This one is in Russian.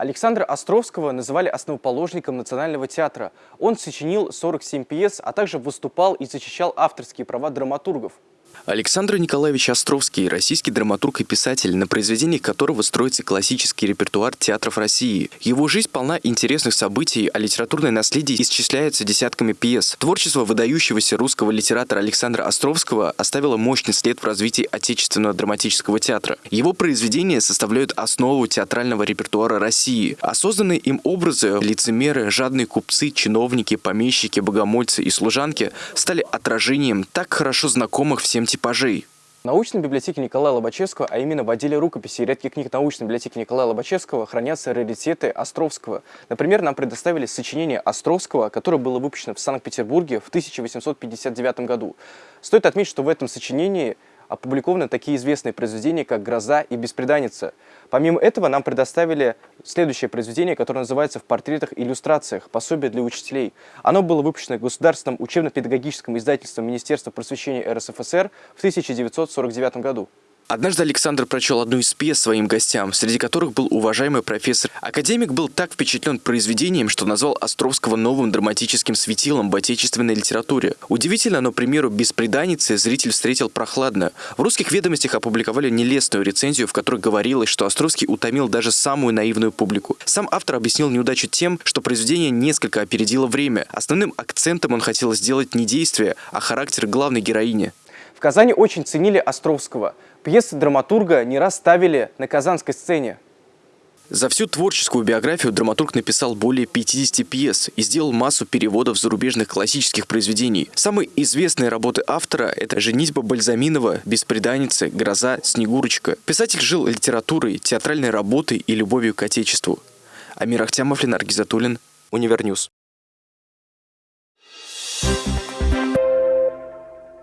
Александра Островского называли основоположником Национального театра. Он сочинил 47 пьес, а также выступал и защищал авторские права драматургов. Александр Николаевич Островский – российский драматург и писатель, на произведениях которого строится классический репертуар театров России. Его жизнь полна интересных событий, а литературное наследие исчисляется десятками пьес. Творчество выдающегося русского литератора Александра Островского оставило мощный след в развитии отечественного драматического театра. Его произведения составляют основу театрального репертуара России. Осознанные им образы – лицемеры, жадные купцы, чиновники, помещики, богомольцы и служанки – стали отражением так хорошо знакомых всем типажей. В научной библиотеке Николая Лобачевского, а именно в отделе рукописей и редких книг научной библиотеки Николая Лобачевского, хранятся раритеты Островского. Например, нам предоставили сочинение Островского, которое было выпущено в Санкт-Петербурге в 1859 году. Стоит отметить, что в этом сочинении опубликованы такие известные произведения, как «Гроза» и «Беспреданница». Помимо этого нам предоставили следующее произведение, которое называется «В портретах и иллюстрациях. Пособие для учителей». Оно было выпущено Государственным учебно-педагогическим издательством Министерства просвещения РСФСР в 1949 году. Однажды Александр прочел одну из пьес своим гостям, среди которых был уважаемый профессор. Академик был так впечатлен произведением, что назвал Островского новым драматическим светилом в отечественной литературе. Удивительно, но, к примеру, «Беспреданницы» зритель встретил прохладно. В русских ведомостях опубликовали нелестную рецензию, в которой говорилось, что Островский утомил даже самую наивную публику. Сам автор объяснил неудачу тем, что произведение несколько опередило время. Основным акцентом он хотел сделать не действие, а характер главной героини. В Казани очень ценили Островского. Пьесы драматурга не раз ставили на казанской сцене. За всю творческую биографию драматург написал более 50 пьес и сделал массу переводов зарубежных классических произведений. Самые известные работы автора – это «Женитьба Бальзаминова», «Беспреданница», «Гроза», «Снегурочка». Писатель жил литературой, театральной работой и любовью к отечеству. Амир Ахтямов, Ленар Гизатуллин, Универньюз.